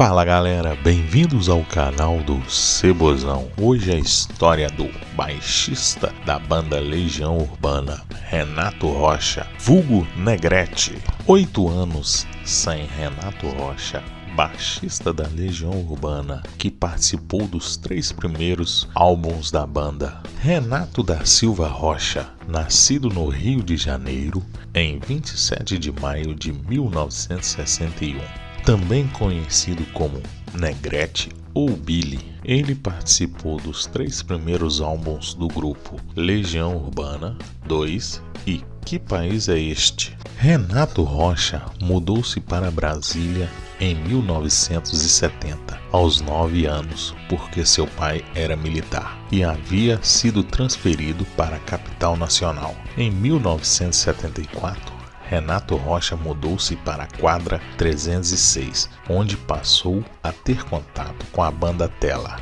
Fala galera, bem-vindos ao canal do Cebozão. Hoje é a história do baixista da banda Legião Urbana, Renato Rocha, vulgo Negrete. Oito anos sem Renato Rocha, baixista da Legião Urbana, que participou dos três primeiros álbuns da banda. Renato da Silva Rocha, nascido no Rio de Janeiro em 27 de maio de 1961, também conhecido como Negrete ou Billy. Ele participou dos três primeiros álbuns do grupo Legião Urbana 2 e Que País é Este? Renato Rocha mudou-se para Brasília em 1970, aos 9 anos, porque seu pai era militar e havia sido transferido para a capital nacional. Em 1974, Renato Rocha mudou-se para a quadra 306, onde passou a ter contato com a banda Tela,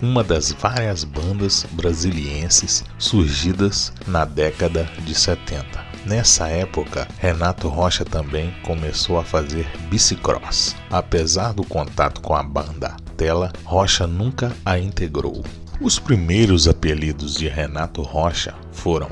uma das várias bandas brasilienses surgidas na década de 70. Nessa época, Renato Rocha também começou a fazer bicicross. Apesar do contato com a banda Tela, Rocha nunca a integrou. Os primeiros apelidos de Renato Rocha foram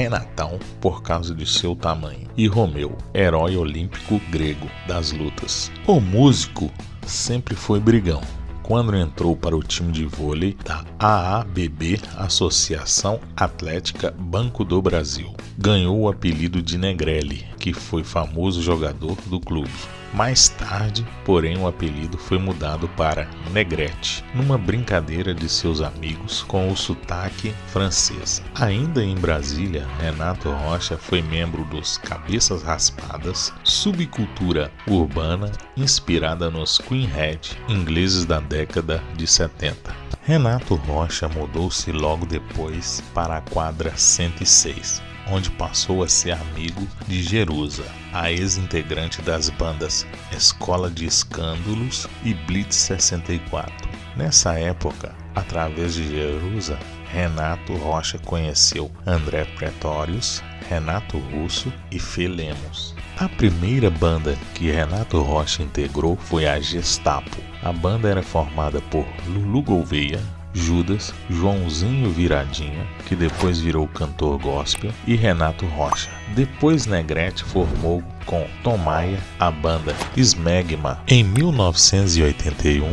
Renatão por causa de seu tamanho e Romeu, herói olímpico grego das lutas. O músico sempre foi brigão, quando entrou para o time de vôlei da AABB, Associação Atlética Banco do Brasil. Ganhou o apelido de Negrelli, que foi famoso jogador do clube. Mais tarde, porém, o apelido foi mudado para Negrete, numa brincadeira de seus amigos com o sotaque francês. Ainda em Brasília, Renato Rocha foi membro dos Cabeças Raspadas, subcultura urbana inspirada nos Queenhead, ingleses da década de 70. Renato Rocha mudou-se logo depois para a quadra 106, onde passou a ser amigo de Jerusa, a ex-integrante das bandas Escola de Escândalos e Blitz 64. Nessa época, através de Jerusa, Renato Rocha conheceu André Pretórios, Renato Russo e Fê Lemos. A primeira banda que Renato Rocha integrou foi a Gestapo. A banda era formada por Lulu Gouveia, Judas, Joãozinho Viradinha, que depois virou cantor gospel, e Renato Rocha. Depois Negrete formou com Tom Maia a banda Smegma. Em 1981,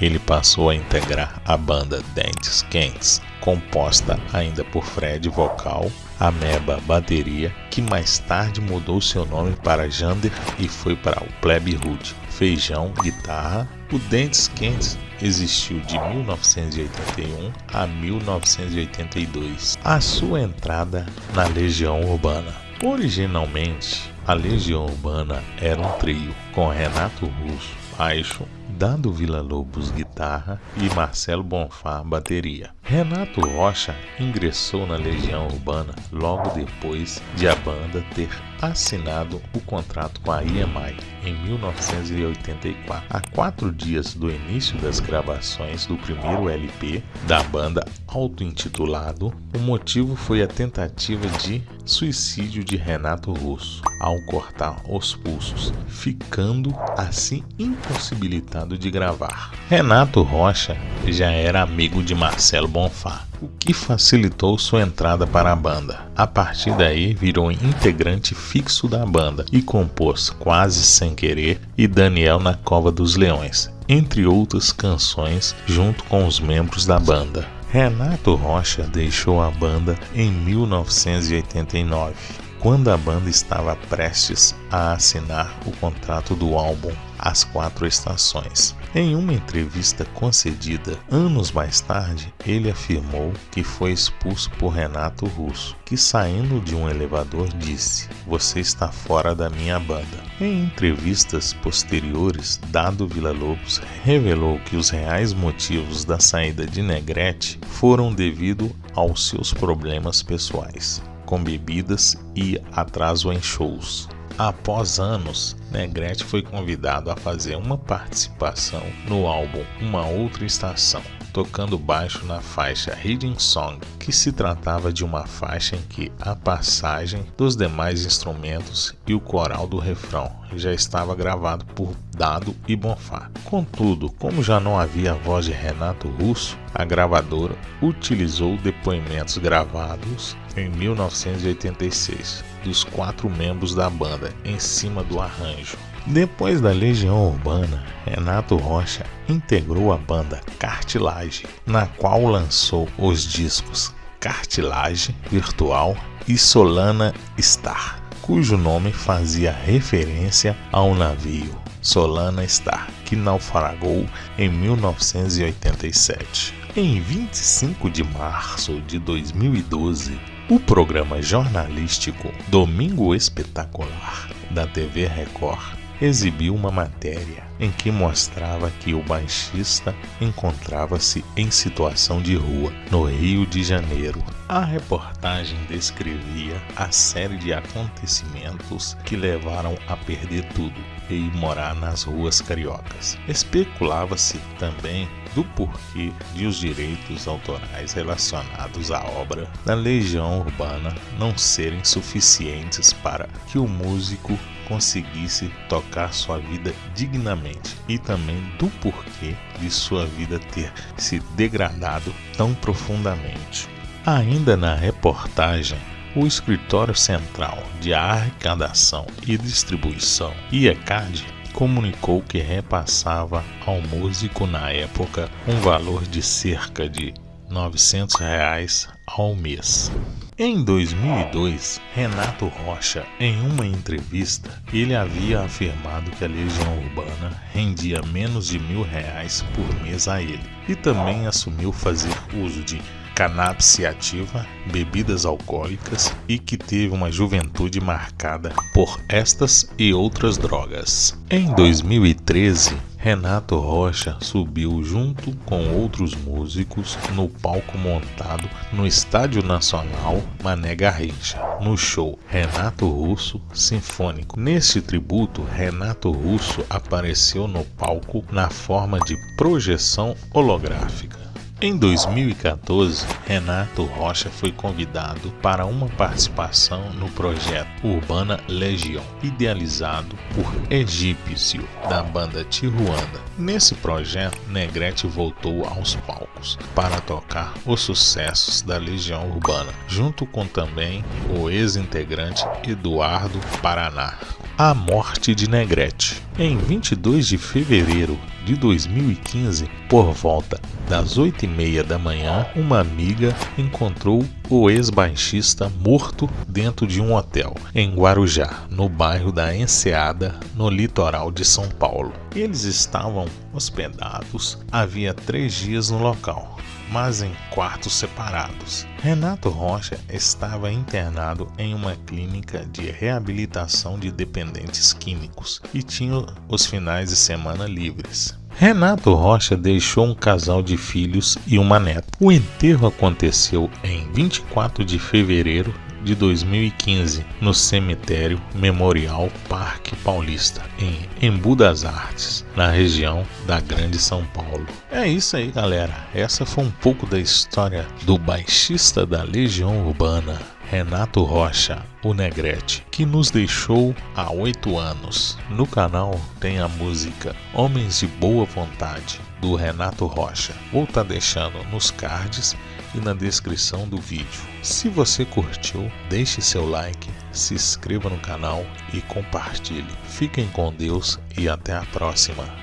ele passou a integrar a banda Dentes Quentes, composta ainda por Fred vocal, Ameba bateria, que mais tarde mudou seu nome para Jander e foi para o Plebe Hood, Feijão guitarra. O Dentes Quentes existiu de 1981 a 1982. A sua entrada na Legião Urbana. Originalmente, a Legião Urbana era um trio com Renato Russo, baixo, Dado Vila Lobos guitarra e Marcelo Bonfá bateria. Renato Rocha ingressou na Legião Urbana logo depois de a banda ter assinado o contrato com a EMI em 1984. A quatro dias do início das gravações do primeiro LP da banda auto-intitulado, o motivo foi a tentativa de suicídio de Renato Russo ao cortar os pulsos, ficando assim impossibilitado de gravar. Renato Rocha já era amigo de Marcelo Bonfá, o que facilitou sua entrada para a banda. A partir daí, virou integrante fixo da banda e compôs Quase Sem Querer e Daniel na Cova dos Leões, entre outras canções, junto com os membros da banda. Renato Rocha deixou a banda em 1989 quando a banda estava prestes a assinar o contrato do álbum As Quatro Estações. Em uma entrevista concedida anos mais tarde, ele afirmou que foi expulso por Renato Russo, que saindo de um elevador disse: Você está fora da minha banda. Em entrevistas posteriores, Dado Villa-Lobos revelou que os reais motivos da saída de Negrete foram devido aos seus problemas pessoais com bebidas e atraso em shows. Após anos, Negrete foi convidado a fazer uma participação no álbum Uma Outra Estação, tocando baixo na faixa Hidden Song, que se tratava de uma faixa em que a passagem dos demais instrumentos e o coral do refrão já estava gravado por Dado e Bonfá. Contudo, como já não havia a voz de Renato Russo, a gravadora utilizou depoimentos gravados em 1986 dos quatro membros da banda em cima do arranjo. Depois da Legião Urbana, Renato Rocha integrou a banda Cartilage, na qual lançou os discos Cartilage Virtual e Solana Star, cujo nome fazia referência ao navio Solana Star, que naufragou em 1987. Em 25 de março de 2012, o programa jornalístico Domingo Espetacular da TV Record exibiu uma matéria em que mostrava que o baixista encontrava-se em situação de rua no Rio de Janeiro. A reportagem descrevia a série de acontecimentos que levaram a perder tudo e morar nas ruas cariocas. Especulava-se também do porquê de os direitos autorais relacionados à obra da Legião Urbana não serem suficientes para que o músico conseguisse tocar sua vida dignamente e também do porquê de sua vida ter se degradado tão profundamente. Ainda na reportagem, o Escritório Central de Arrecadação e Distribuição, IECAD, comunicou que repassava ao músico na época um valor de cerca de 900 reais ao mês. Em 2002, Renato Rocha, em uma entrevista, ele havia afirmado que a Legião Urbana rendia menos de mil reais por mês a ele e também assumiu fazer uso de cannabis ativa, bebidas alcoólicas e que teve uma juventude marcada por estas e outras drogas. Em 2013, Renato Rocha subiu junto com outros músicos no palco montado no Estádio Nacional Mané Garrincha, no show Renato Russo Sinfônico. Neste tributo, Renato Russo apareceu no palco na forma de projeção holográfica. Em 2014, Renato Rocha foi convidado para uma participação no projeto Urbana Legião, idealizado por Egípcio, da banda Tijuana. Nesse projeto, Negrete voltou aos palcos para tocar os sucessos da Legião Urbana, junto com também o ex-integrante Eduardo Paraná. A morte de Negrete. Em 22 de fevereiro de 2015, por volta das 8 e meia da manhã, uma amiga encontrou o ex-baixista morto dentro de um hotel em Guarujá, no bairro da Enseada, no litoral de São Paulo. Eles estavam hospedados havia três dias no local mas em quartos separados. Renato Rocha estava internado em uma clínica de reabilitação de dependentes químicos e tinha os finais de semana livres. Renato Rocha deixou um casal de filhos e uma neta. O enterro aconteceu em 24 de fevereiro de 2015 no cemitério Memorial Parque Paulista, em Embu das Artes, na região da Grande São Paulo. É isso aí, galera. Essa foi um pouco da história do baixista da Legião Urbana, Renato Rocha, o Negrete, que nos deixou há oito anos. No canal tem a música Homens de Boa Vontade, do Renato Rocha. Vou estar tá deixando nos cards e na descrição do vídeo. Se você curtiu, deixe seu like, se inscreva no canal e compartilhe. Fiquem com Deus e até a próxima.